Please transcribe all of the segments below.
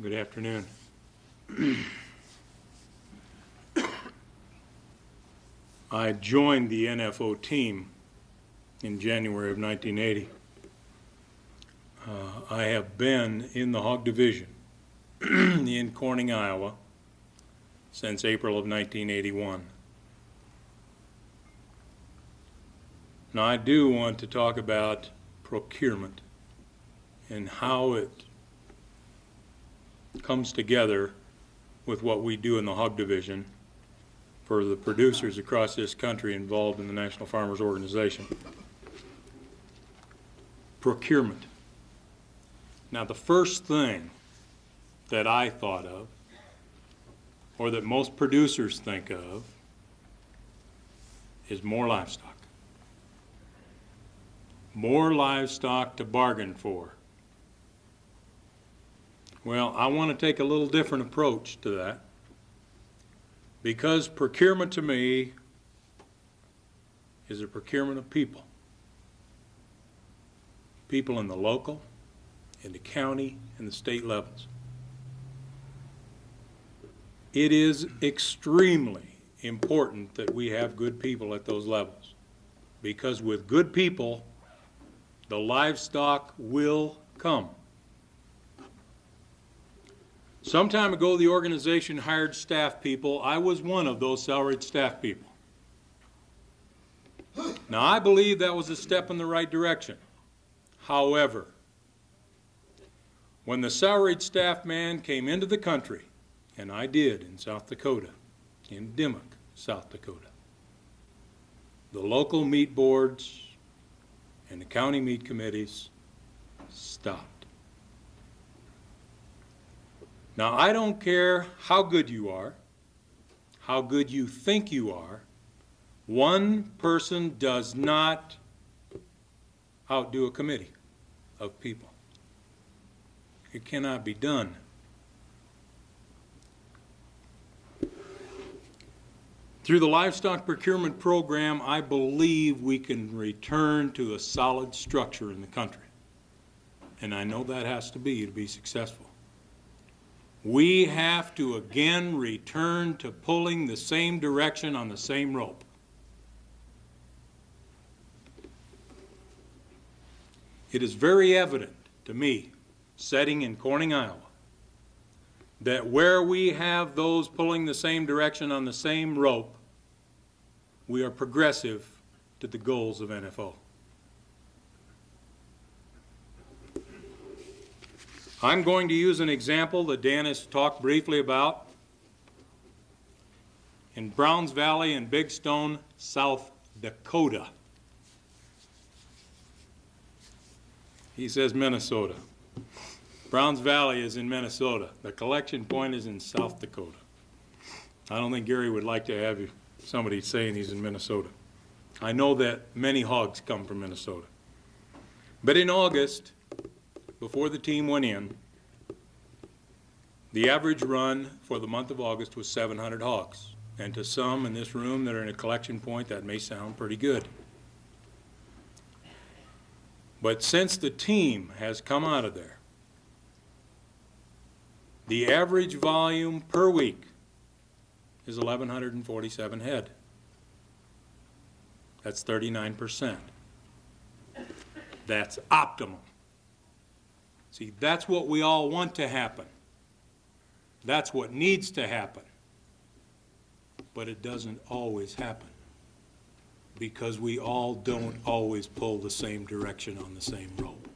Good afternoon. I joined the NFO team in January of 1980. Uh, I have been in the hog division in Corning, Iowa since April of 1981. Now, I do want to talk about procurement and how it comes together with what we do in the hog division for the producers across this country involved in the National Farmers Organization. Procurement. Now, the first thing that I thought of, or that most producers think of, is more livestock. More livestock to bargain for. Well, I want to take a little different approach to that because procurement to me is a procurement of people. People in the local, in the county, and the state levels. It is extremely important that we have good people at those levels because with good people, the livestock will come. Some time ago, the organization hired staff people. I was one of those salaried staff people. Now, I believe that was a step in the right direction. However, when the salaried staff man came into the country, and I did in South Dakota, in Dimock, South Dakota, the local meat boards and the county meat committees stopped. Now, I don't care how good you are, how good you think you are, one person does not outdo a committee of people. It cannot be done. Through the livestock procurement program, I believe we can return to a solid structure in the country. And I know that has to be to be successful we have to again return to pulling the same direction on the same rope. It is very evident to me, setting in Corning, Iowa, that where we have those pulling the same direction on the same rope, we are progressive to the goals of NFO. I'm going to use an example that Dan has talked briefly about in Browns Valley and Big Stone, South Dakota. He says Minnesota. Browns Valley is in Minnesota. The collection point is in South Dakota. I don't think Gary would like to have somebody saying he's in Minnesota. I know that many hogs come from Minnesota. But in August, before the team went in, the average run for the month of August was 700 hogs. And to some in this room that are in a collection point, that may sound pretty good. But since the team has come out of there, the average volume per week is 1,147 head. That's 39%. That's optimum. See, that's what we all want to happen. That's what needs to happen. But it doesn't always happen because we all don't always pull the same direction on the same rope.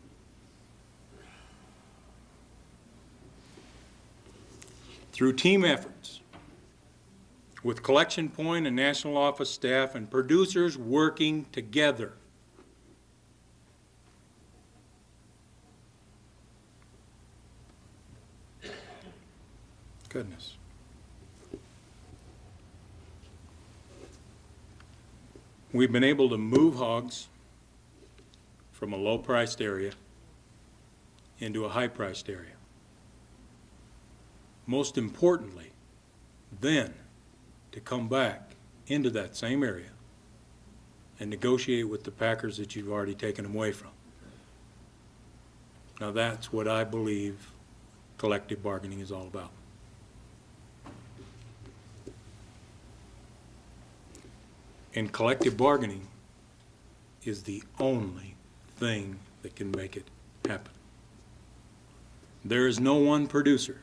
Through team efforts, with collection point and national office staff and producers working together, Goodness. We've been able to move hogs from a low-priced area into a high-priced area. Most importantly, then to come back into that same area and negotiate with the packers that you've already taken them away from. Now that's what I believe collective bargaining is all about. And collective bargaining is the only thing that can make it happen. There is no one producer,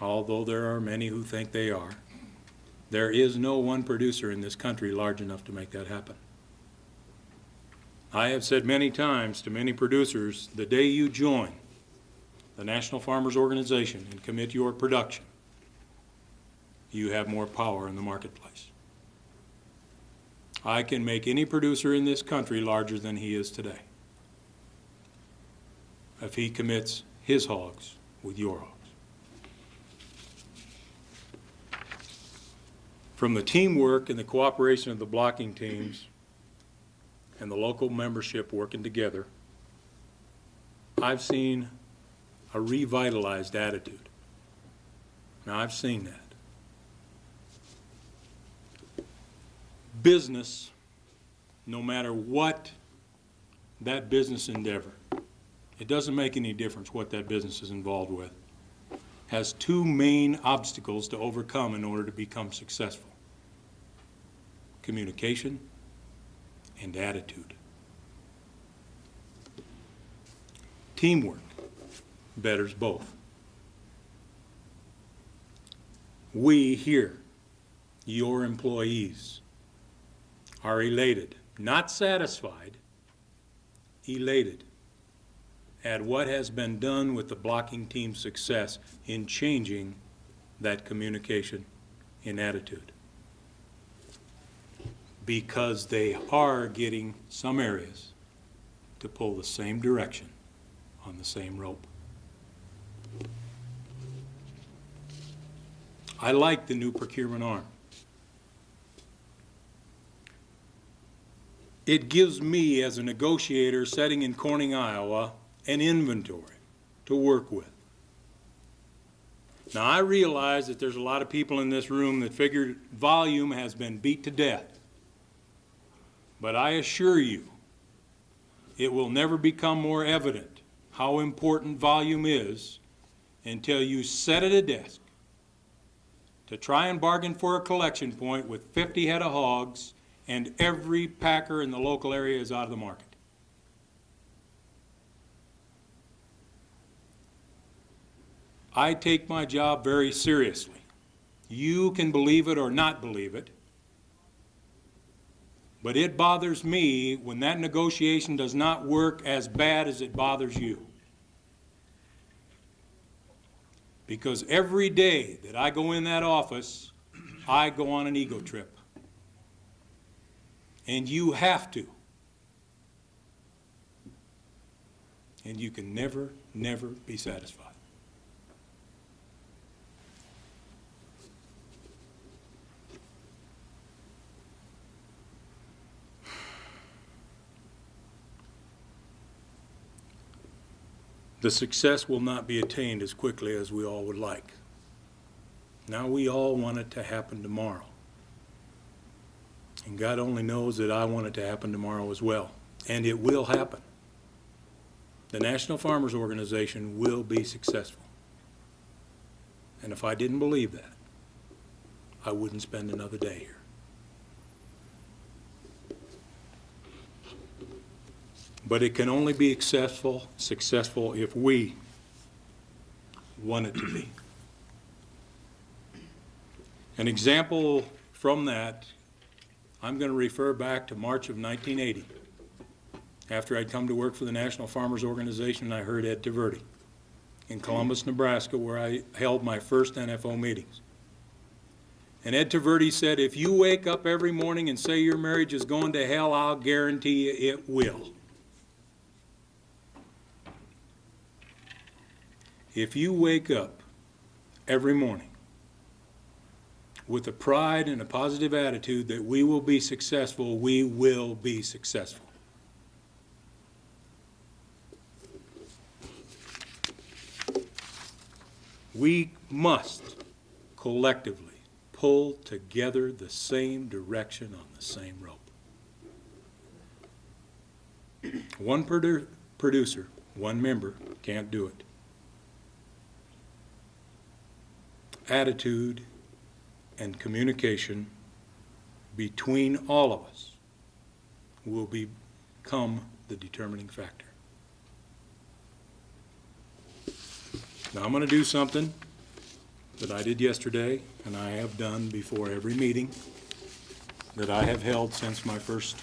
although there are many who think they are. There is no one producer in this country large enough to make that happen. I have said many times to many producers, the day you join the National Farmers Organization and commit your production, you have more power in the marketplace. I can make any producer in this country larger than he is today if he commits his hogs with your hogs. From the teamwork and the cooperation of the blocking teams and the local membership working together, I've seen a revitalized attitude. Now, I've seen that. Business, no matter what that business endeavor, it doesn't make any difference what that business is involved with, has two main obstacles to overcome in order to become successful communication and attitude. Teamwork betters both. We here, your employees, are elated, not satisfied, elated at what has been done with the blocking team's success in changing that communication in attitude. Because they are getting some areas to pull the same direction on the same rope. I like the new procurement arm. It gives me, as a negotiator sitting in Corning, Iowa, an inventory to work with. Now, I realize that there's a lot of people in this room that figure volume has been beat to death. But I assure you, it will never become more evident how important volume is until you sit at a desk to try and bargain for a collection point with 50 head of hogs and every packer in the local area is out of the market. I take my job very seriously. You can believe it or not believe it, but it bothers me when that negotiation does not work as bad as it bothers you. Because every day that I go in that office, I go on an ego trip. And you have to. And you can never, never be satisfied. The success will not be attained as quickly as we all would like. Now we all want it to happen tomorrow. And God only knows that I want it to happen tomorrow as well. And it will happen. The National Farmers Organization will be successful. And if I didn't believe that, I wouldn't spend another day here. But it can only be successful, successful if we want it to be. An example from that, I'm going to refer back to March of 1980. After I'd come to work for the National Farmers Organization, and I heard Ed Taverdi in Columbus, Nebraska, where I held my first NFO meetings. And Ed Taverdi said, if you wake up every morning and say your marriage is going to hell, I'll guarantee you it will. If you wake up every morning with a pride and a positive attitude that we will be successful, we will be successful. We must collectively pull together the same direction on the same rope. One produ producer, one member, can't do it. attitude and communication between all of us will become the determining factor. Now, I'm going to do something that I did yesterday, and I have done before every meeting that I have held since my first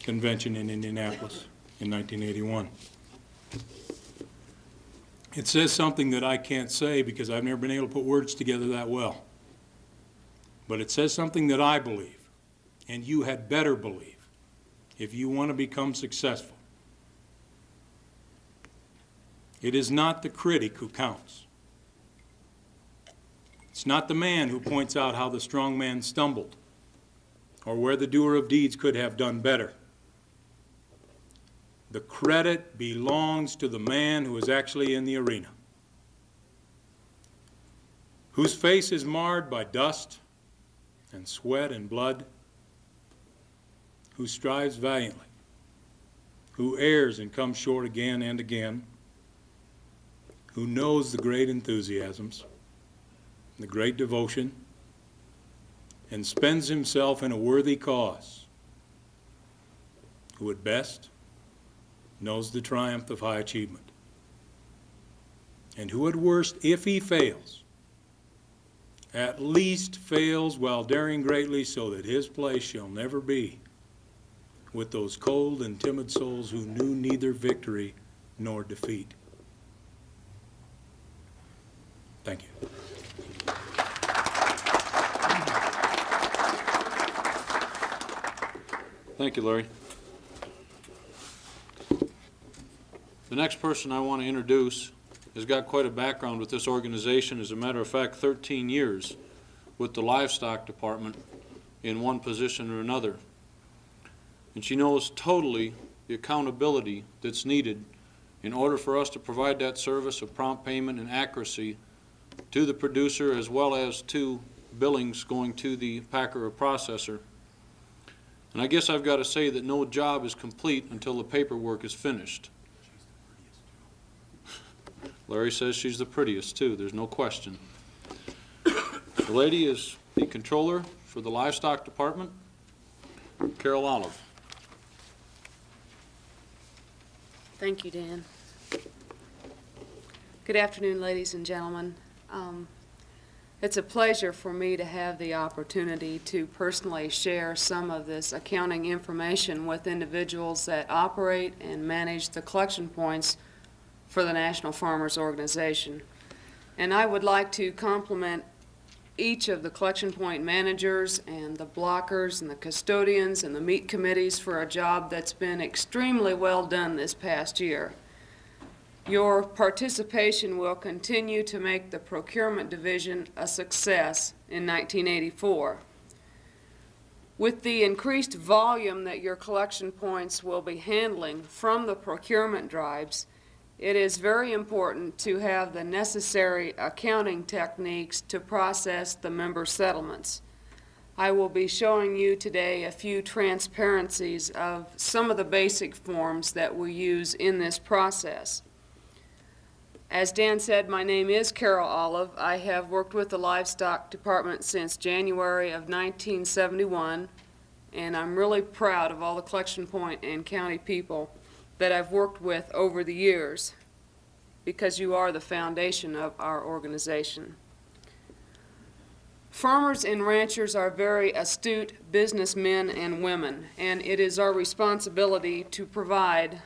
convention in Indianapolis in 1981. It says something that I can't say because I've never been able to put words together that well. But it says something that I believe, and you had better believe, if you want to become successful. It is not the critic who counts. It's not the man who points out how the strong man stumbled or where the doer of deeds could have done better. The credit belongs to the man who is actually in the arena, whose face is marred by dust and sweat and blood, who strives valiantly, who errs and comes short again and again, who knows the great enthusiasms, the great devotion, and spends himself in a worthy cause, who at best knows the triumph of high achievement, and who at worst, if he fails, at least fails while daring greatly so that his place shall never be with those cold and timid souls who knew neither victory nor defeat. Thank you. Thank you, Larry. The next person I want to introduce has got quite a background with this organization. As a matter of fact, 13 years with the livestock department in one position or another. And she knows totally the accountability that's needed in order for us to provide that service of prompt payment and accuracy to the producer as well as to billings going to the packer or processor. And I guess I've got to say that no job is complete until the paperwork is finished. Larry says she's the prettiest, too. There's no question. The lady is the controller for the livestock department, Carol Olive. Thank you, Dan. Good afternoon, ladies and gentlemen. Um, It's a pleasure for me to have the opportunity to personally share some of this accounting information with individuals that operate and manage the collection points for the National Farmers Organization. And I would like to compliment each of the collection point managers and the blockers and the custodians and the meat committees for a job that's been extremely well done this past year. Your participation will continue to make the procurement division a success in 1984. With the increased volume that your collection points will be handling from the procurement drives, it is very important to have the necessary accounting techniques to process the member settlements. I will be showing you today a few transparencies of some of the basic forms that we use in this process. As Dan said, my name is Carol Olive. I have worked with the Livestock Department since January of 1971, and I'm really proud of all the collection point and county people that I've worked with over the years, because you are the foundation of our organization. Farmers and ranchers are very astute businessmen and women, and it is our responsibility to provide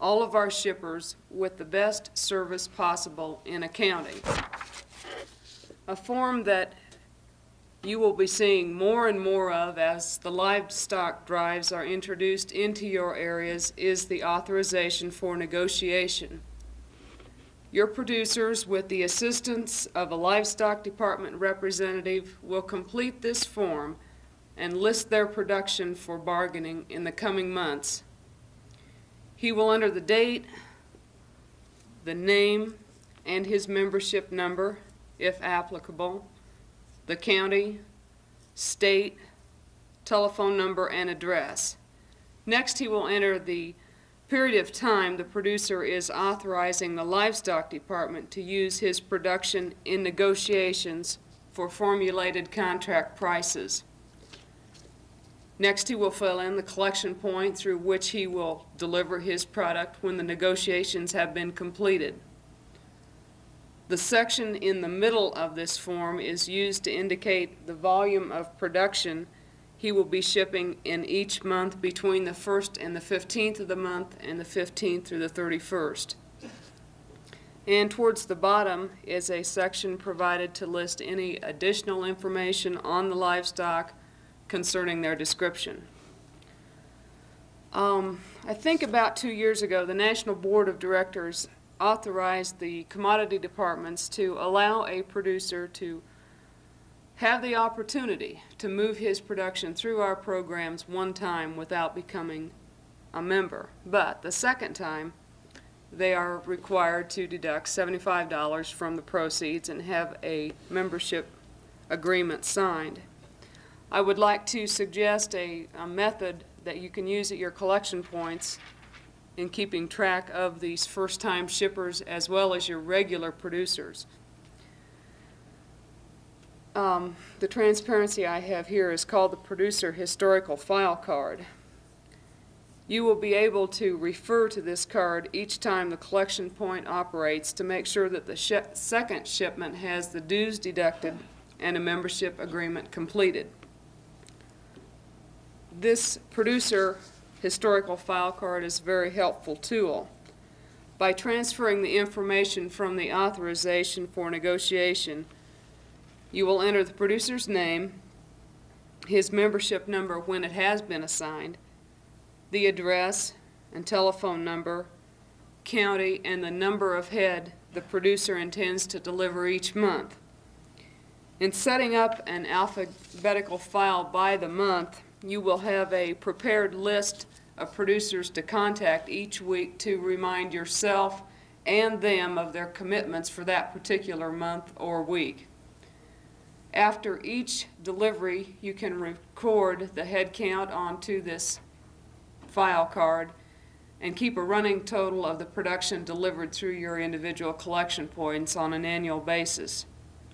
all of our shippers with the best service possible in accounting. A form that you will be seeing more and more of as the livestock drives are introduced into your areas is the authorization for negotiation. Your producers, with the assistance of a livestock department representative, will complete this form and list their production for bargaining in the coming months. He will enter the date, the name, and his membership number, if applicable, the county, state, telephone number, and address. Next, he will enter the period of time, the producer is authorizing the livestock department to use his production in negotiations for formulated contract prices. Next, he will fill in the collection point through which he will deliver his product when the negotiations have been completed. The section in the middle of this form is used to indicate the volume of production he will be shipping in each month between the 1st and the 15th of the month and the 15th through the 31st. And towards the bottom is a section provided to list any additional information on the livestock concerning their description. Um, I think about two years ago, the National Board of Directors authorized the commodity departments to allow a producer to have the opportunity to move his production through our programs one time without becoming a member. But the second time, they are required to deduct $75 from the proceeds and have a membership agreement signed. I would like to suggest a, a method that you can use at your collection points in keeping track of these first-time shippers as well as your regular producers. Um, the transparency I have here is called the Producer Historical File Card. You will be able to refer to this card each time the collection point operates to make sure that the shi second shipment has the dues deducted and a membership agreement completed. This producer historical file card is a very helpful tool. By transferring the information from the authorization for negotiation, you will enter the producer's name, his membership number when it has been assigned, the address and telephone number, county, and the number of head the producer intends to deliver each month. In setting up an alphabetical file by the month, you will have a prepared list of producers to contact each week to remind yourself and them of their commitments for that particular month or week. After each delivery, you can record the head count onto this file card and keep a running total of the production delivered through your individual collection points on an annual basis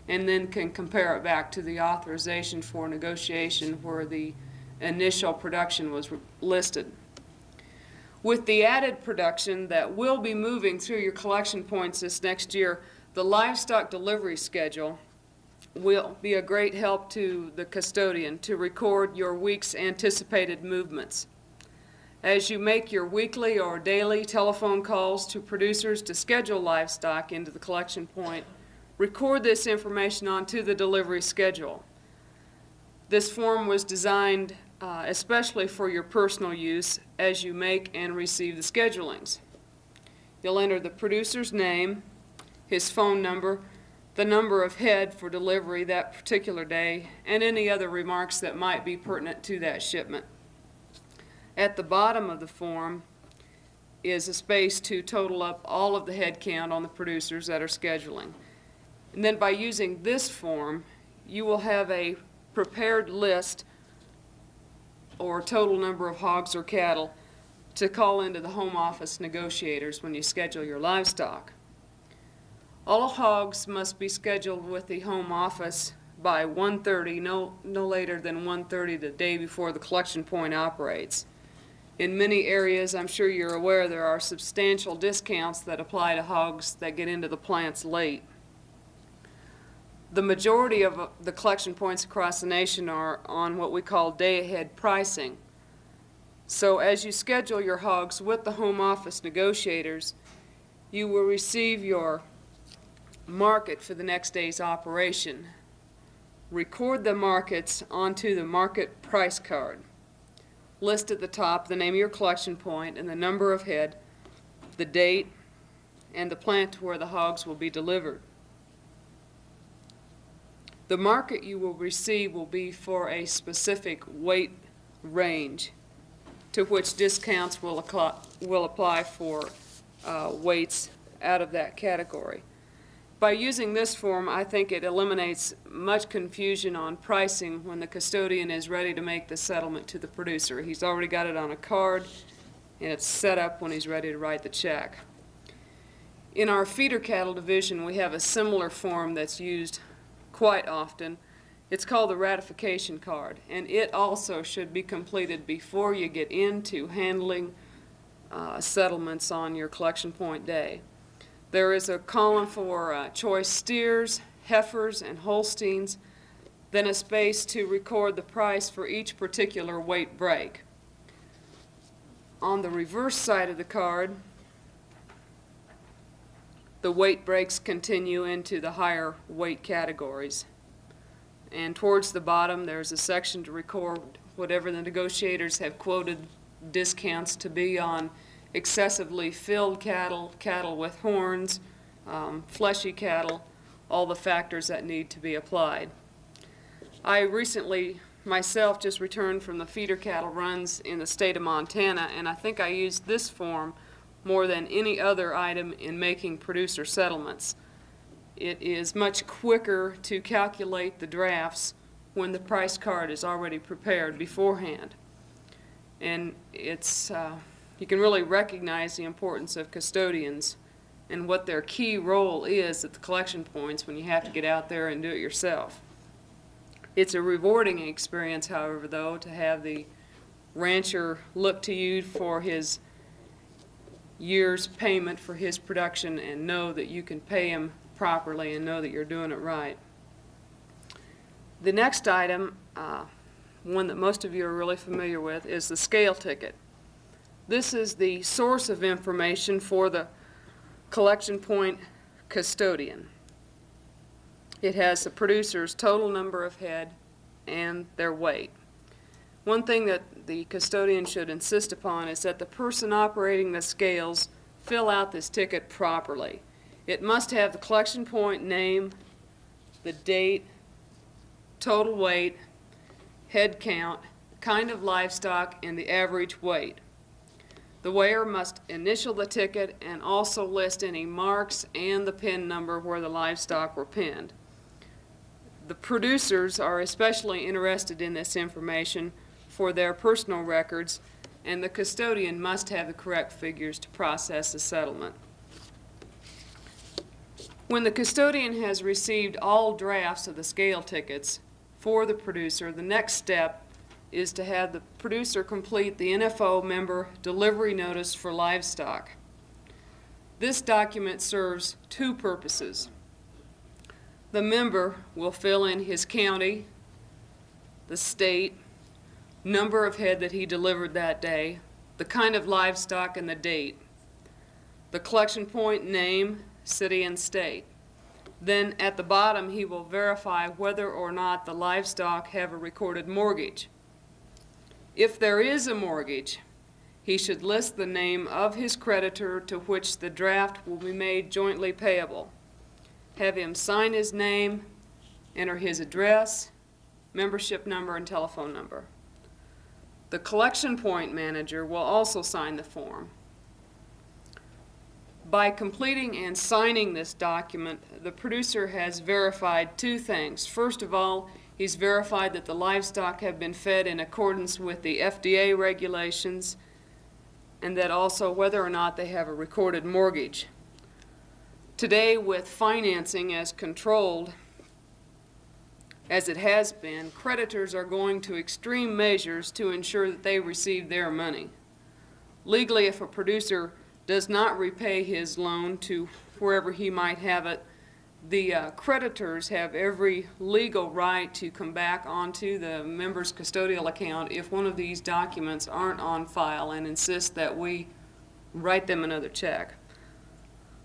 and then can compare it back to the authorization for negotiation where the initial production was listed. With the added production that will be moving through your collection points this next year, the livestock delivery schedule will be a great help to the custodian to record your week's anticipated movements. As you make your weekly or daily telephone calls to producers to schedule livestock into the collection point, record this information onto the delivery schedule. This form was designed uh, especially for your personal use as you make and receive the schedulings. You'll enter the producer's name, his phone number, the number of head for delivery that particular day, and any other remarks that might be pertinent to that shipment. At the bottom of the form is a space to total up all of the head count on the producers that are scheduling. And then by using this form, you will have a prepared list or total number of hogs or cattle to call into the home office negotiators when you schedule your livestock. All hogs must be scheduled with the home office by 1.30, no, no later than 1.30 the day before the collection point operates. In many areas, I'm sure you're aware, there are substantial discounts that apply to hogs that get into the plants late. The majority of uh, the collection points across the nation are on what we call day-ahead pricing. So as you schedule your hogs with the home office negotiators, you will receive your market for the next day's operation. Record the markets onto the market price card. List at the top the name of your collection point and the number of head, the date, and the plant to where the hogs will be delivered. The market you will receive will be for a specific weight range to which discounts will, will apply for uh, weights out of that category. By using this form, I think it eliminates much confusion on pricing when the custodian is ready to make the settlement to the producer. He's already got it on a card, and it's set up when he's ready to write the check. In our feeder cattle division, we have a similar form that's used quite often. It's called the ratification card, and it also should be completed before you get into handling uh, settlements on your collection point day. There is a column for uh, choice steers, heifers, and Holsteins, then a space to record the price for each particular weight break. On the reverse side of the card, the weight breaks continue into the higher weight categories. And towards the bottom, there's a section to record whatever the negotiators have quoted discounts to be on excessively filled cattle, cattle with horns, um, fleshy cattle, all the factors that need to be applied. I recently, myself, just returned from the feeder cattle runs in the state of Montana, and I think I used this form more than any other item in making producer settlements. It is much quicker to calculate the drafts when the price card is already prepared beforehand. And it's, uh, you can really recognize the importance of custodians and what their key role is at the collection points when you have to get out there and do it yourself. It's a rewarding experience, however, though, to have the rancher look to you for his year's payment for his production and know that you can pay him properly and know that you're doing it right. The next item, uh, one that most of you are really familiar with, is the scale ticket. This is the source of information for the collection point custodian. It has the producer's total number of head and their weight. One thing that the custodian should insist upon is that the person operating the scales fill out this ticket properly. It must have the collection point name, the date, total weight, head count, kind of livestock, and the average weight. The weigher must initial the ticket and also list any marks and the pin number where the livestock were pinned. The producers are especially interested in this information for their personal records, and the custodian must have the correct figures to process the settlement. When the custodian has received all drafts of the scale tickets for the producer, the next step is to have the producer complete the NFO member delivery notice for livestock. This document serves two purposes. The member will fill in his county, the state, number of head that he delivered that day, the kind of livestock and the date, the collection point name, city and state. Then at the bottom, he will verify whether or not the livestock have a recorded mortgage. If there is a mortgage, he should list the name of his creditor to which the draft will be made jointly payable. Have him sign his name, enter his address, membership number, and telephone number. The collection point manager will also sign the form. By completing and signing this document, the producer has verified two things. First of all, he's verified that the livestock have been fed in accordance with the FDA regulations and that also whether or not they have a recorded mortgage. Today, with financing as controlled as it has been, creditors are going to extreme measures to ensure that they receive their money. Legally, if a producer does not repay his loan to wherever he might have it, the uh, creditors have every legal right to come back onto the member's custodial account if one of these documents aren't on file and insist that we write them another check.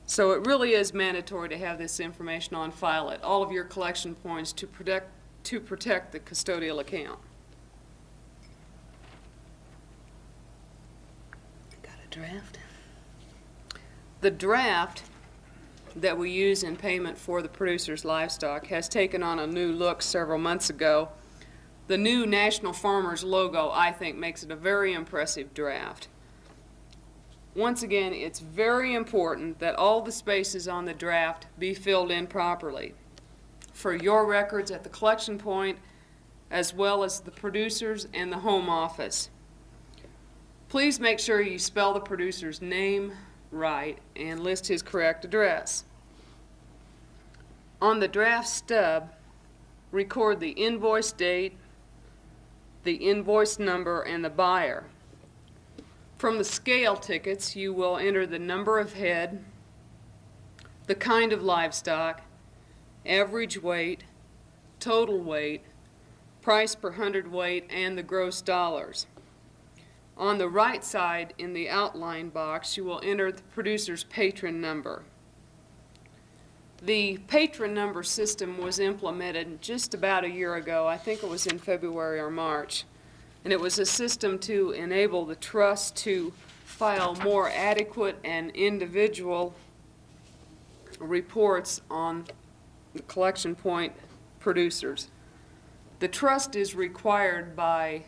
So it really is mandatory to have this information on file at all of your collection points to protect, to protect the custodial account. Got a draft? The draft that we use in payment for the producer's livestock has taken on a new look several months ago. The new National Farmers logo, I think, makes it a very impressive draft. Once again, it's very important that all the spaces on the draft be filled in properly for your records at the collection point as well as the producers and the home office. Please make sure you spell the producer's name right and list his correct address. On the draft stub, record the invoice date, the invoice number, and the buyer. From the scale tickets, you will enter the number of head, the kind of livestock, average weight, total weight, price per hundredweight, and the gross dollars. On the right side in the outline box, you will enter the producer's patron number. The patron number system was implemented just about a year ago. I think it was in February or March. And it was a system to enable the trust to file more adequate and individual reports on the collection point producers. The trust is required by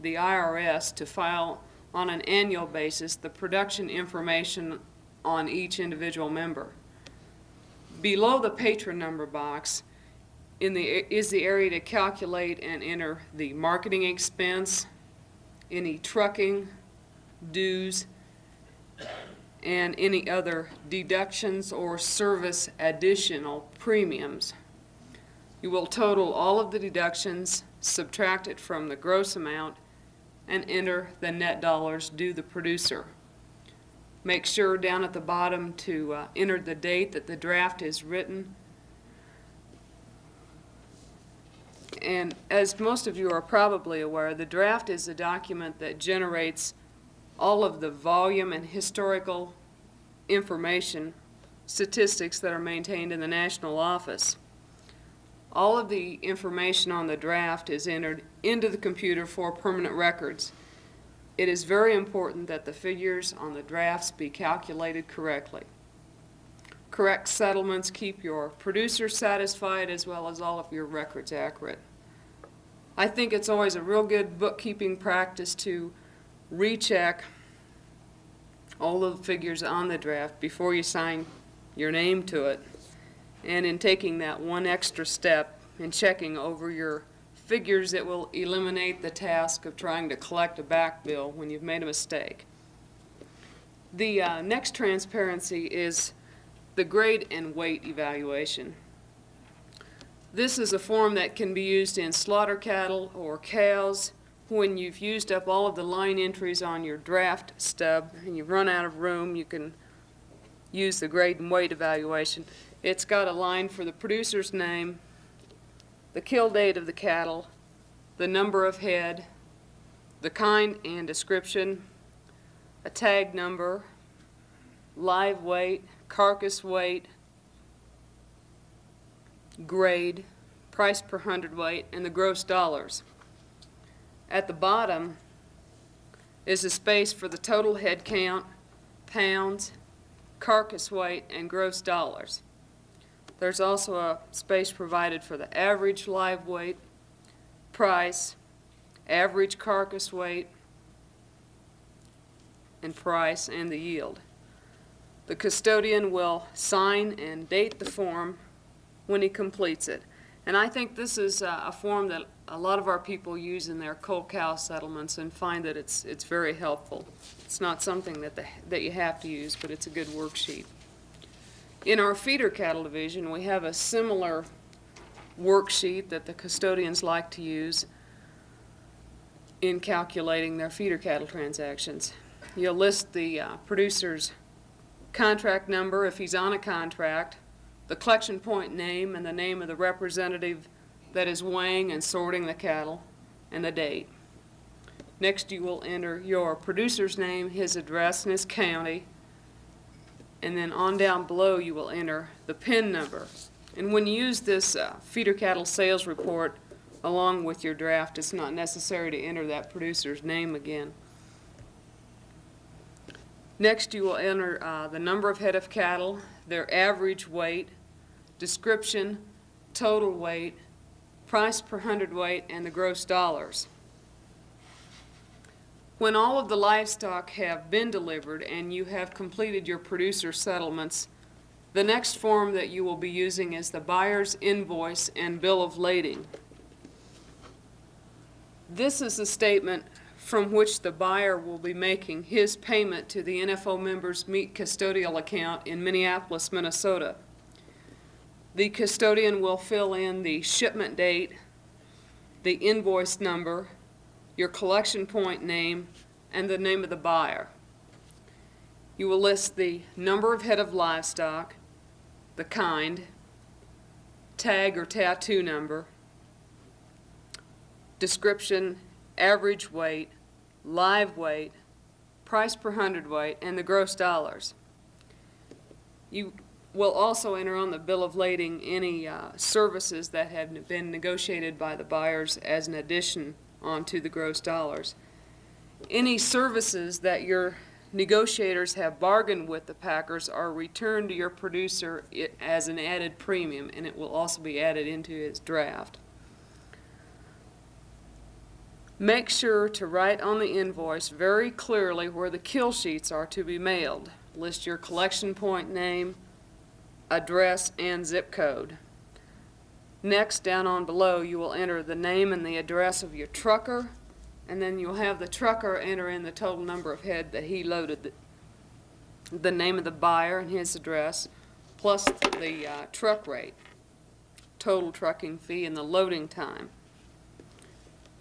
the IRS to file on an annual basis the production information on each individual member. Below the patron number box in the, is the area to calculate and enter the marketing expense, any trucking, dues, and any other deductions or service additional premiums. You will total all of the deductions, subtract it from the gross amount, and enter the net dollars due the producer. Make sure down at the bottom to uh, enter the date that the draft is written. And as most of you are probably aware, the draft is a document that generates all of the volume and historical information, statistics that are maintained in the national office. All of the information on the draft is entered into the computer for permanent records. It is very important that the figures on the drafts be calculated correctly. Correct settlements keep your producer satisfied as well as all of your records accurate. I think it's always a real good bookkeeping practice to recheck all the figures on the draft before you sign your name to it. And in taking that one extra step in checking over your figures, it will eliminate the task of trying to collect a back bill when you've made a mistake. The uh, next transparency is the grade and weight evaluation. This is a form that can be used in slaughter cattle or cows when you've used up all of the line entries on your draft stub and you've run out of room, you can use the grade and weight evaluation. It's got a line for the producer's name, the kill date of the cattle, the number of head, the kind and description, a tag number, live weight, carcass weight, grade, price per hundredweight, and the gross dollars. At the bottom is a space for the total head count, pounds, carcass weight, and gross dollars. There's also a space provided for the average live weight, price, average carcass weight, and price, and the yield. The custodian will sign and date the form when he completes it. And I think this is uh, a form that a lot of our people use in their cold cow settlements and find that it's, it's very helpful. It's not something that, the, that you have to use, but it's a good worksheet. In our feeder cattle division, we have a similar worksheet that the custodians like to use in calculating their feeder cattle transactions. You'll list the uh, producer's contract number if he's on a contract, the collection point name and the name of the representative that is weighing and sorting the cattle, and the date. Next, you will enter your producer's name, his address, and his county. And then on down below, you will enter the PIN number. And when you use this uh, feeder cattle sales report along with your draft, it's not necessary to enter that producer's name again. Next, you will enter uh, the number of head of cattle, their average weight, description, total weight, price per hundredweight, and the gross dollars. When all of the livestock have been delivered and you have completed your producer settlements, the next form that you will be using is the buyer's invoice and bill of lading. This is a statement from which the buyer will be making his payment to the NFO members' meat custodial account in Minneapolis, Minnesota. The custodian will fill in the shipment date, the invoice number, your collection point name, and the name of the buyer. You will list the number of head of livestock, the kind, tag or tattoo number, description, average weight, live weight, price per hundredweight, and the gross dollars. You will also enter on the bill of lading any uh, services that have been negotiated by the buyers as an addition onto the gross dollars. Any services that your negotiators have bargained with the packers are returned to your producer as an added premium, and it will also be added into his draft. Make sure to write on the invoice very clearly where the kill sheets are to be mailed. List your collection point name, address, and zip code. Next, down on below, you will enter the name and the address of your trucker, and then you'll have the trucker enter in the total number of head that he loaded, the, the name of the buyer and his address, plus the uh, truck rate, total trucking fee, and the loading time.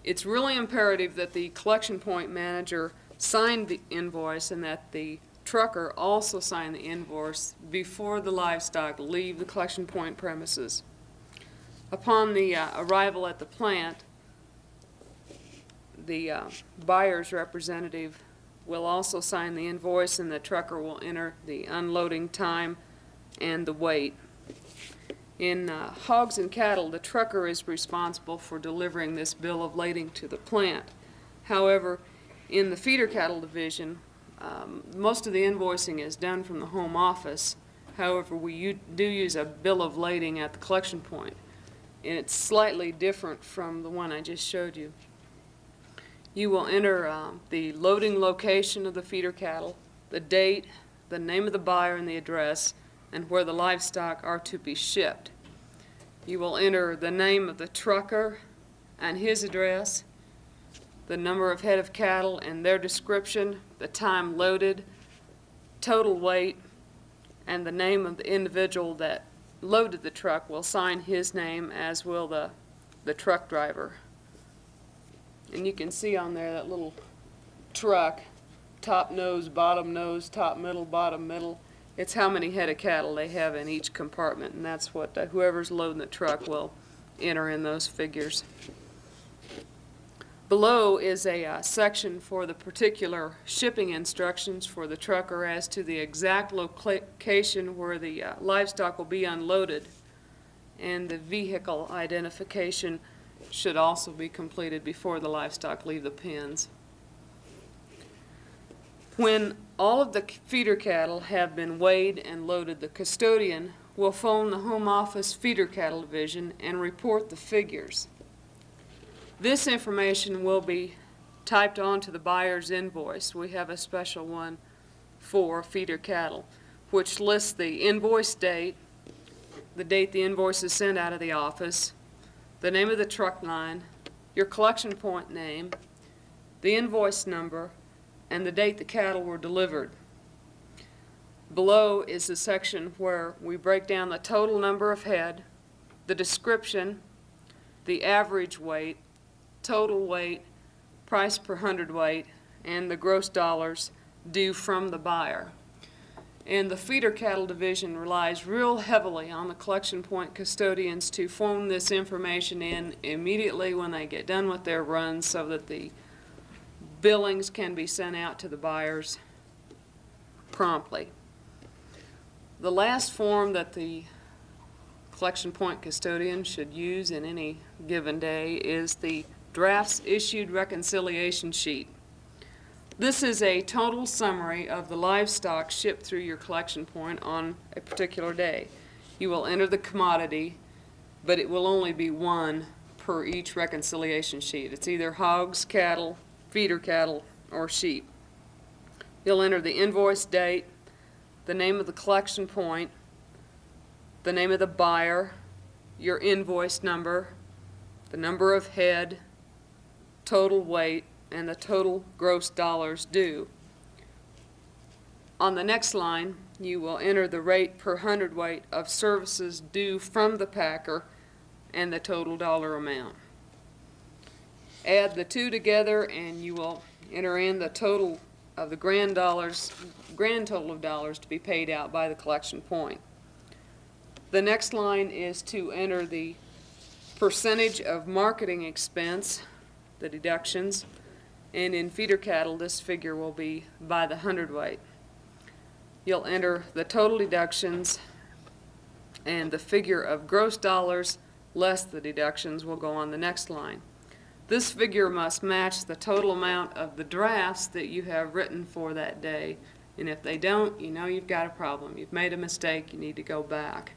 It's really imperative that the collection point manager sign the invoice and that the trucker also sign the invoice before the livestock leave the collection point premises. Upon the uh, arrival at the plant, the uh, buyer's representative will also sign the invoice and the trucker will enter the unloading time and the weight. In uh, hogs and cattle, the trucker is responsible for delivering this bill of lading to the plant. However, in the feeder cattle division, um, most of the invoicing is done from the home office. However, we do use a bill of lading at the collection point, and it's slightly different from the one I just showed you. You will enter um, the loading location of the feeder cattle, the date, the name of the buyer and the address, and where the livestock are to be shipped. You will enter the name of the trucker and his address, the number of head of cattle and their description, the time loaded, total weight, and the name of the individual that loaded the truck will sign his name, as will the, the truck driver. And you can see on there that little truck, top nose, bottom nose, top middle, bottom middle. It's how many head of cattle they have in each compartment, and that's what uh, whoever's loading the truck will enter in those figures. Below is a uh, section for the particular shipping instructions for the trucker as to the exact location where the uh, livestock will be unloaded. And the vehicle identification should also be completed before the livestock leave the pens. When all of the feeder cattle have been weighed and loaded, the custodian will phone the home office feeder cattle division and report the figures. This information will be typed onto the buyer's invoice. We have a special one for feeder cattle, which lists the invoice date, the date the invoice is sent out of the office, the name of the truck line, your collection point name, the invoice number, and the date the cattle were delivered. Below is the section where we break down the total number of head, the description, the average weight, total weight, price per hundredweight, and the gross dollars due from the buyer. And the feeder cattle division relies real heavily on the collection point custodians to phone this information in immediately when they get done with their runs so that the billings can be sent out to the buyers promptly. The last form that the collection point custodian should use in any given day is the drafts issued reconciliation sheet. This is a total summary of the livestock shipped through your collection point on a particular day. You will enter the commodity, but it will only be one per each reconciliation sheet. It's either hogs, cattle, feeder cattle, or sheep. You'll enter the invoice date, the name of the collection point, the name of the buyer, your invoice number, the number of head, total weight, and the total gross dollars due. On the next line, you will enter the rate per hundredweight of services due from the packer and the total dollar amount. Add the two together and you will enter in the total of the grand dollars, grand total of dollars to be paid out by the collection point. The next line is to enter the percentage of marketing expense, the deductions, and in feeder cattle, this figure will be by the hundredweight. You'll enter the total deductions and the figure of gross dollars less the deductions will go on the next line. This figure must match the total amount of the drafts that you have written for that day. And if they don't, you know you've got a problem. You've made a mistake, you need to go back.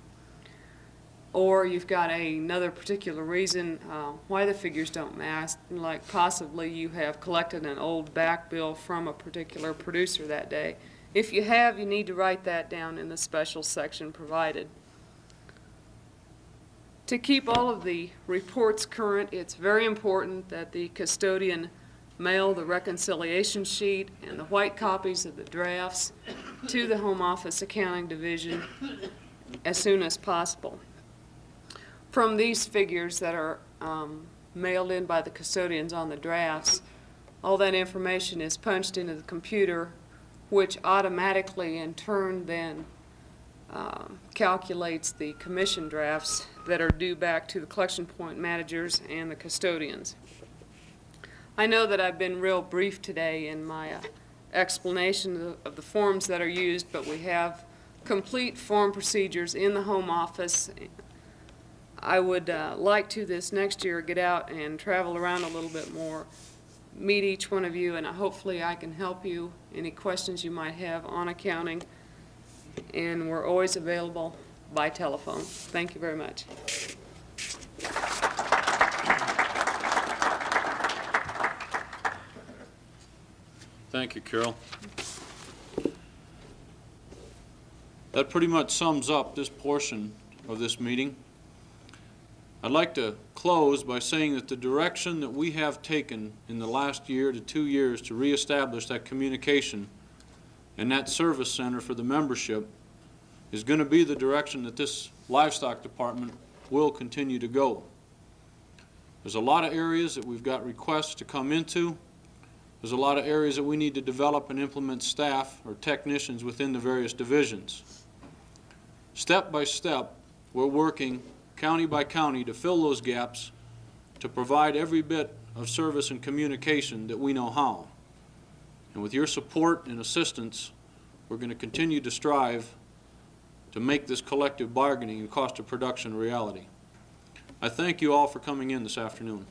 Or you've got a- another particular reason uh, why the figures don't match, like possibly you have collected an old back bill from a particular producer that day. If you have, you need to write that down in the special section provided. To keep all of the reports current, it's very important that the custodian mail the reconciliation sheet and the white copies of the drafts to the Home Office Accounting Division as soon as possible. From these figures that are um, mailed in by the custodians on the drafts, all that information is punched into the computer, which automatically in turn then um, calculates the commission drafts that are due back to the collection point managers and the custodians. I know that I've been real brief today in my uh, explanation of- of the forms that are used, but we have complete form procedures in the home office. I would uh, like to this next year get out and travel around a little bit more, meet each one of you, and hopefully I can help you, any questions you might have on accounting and we're always available by telephone. Thank you very much. Thank you, Carol. That pretty much sums up this portion of this meeting. I'd like to close by saying that the direction that we have taken in the last year to two years to reestablish that communication and that service center for the membership is going to be the direction that this livestock department will continue to go. There's a lot of areas that we've got requests to come into. There's a lot of areas that we need to develop and implement staff or technicians within the various divisions. Step by step, we're working county by county to fill those gaps, to provide every bit of service and communication that we know how. And with your support and assistance, we're going to continue to strive to make this collective bargaining and cost of production a reality. I thank you all for coming in this afternoon.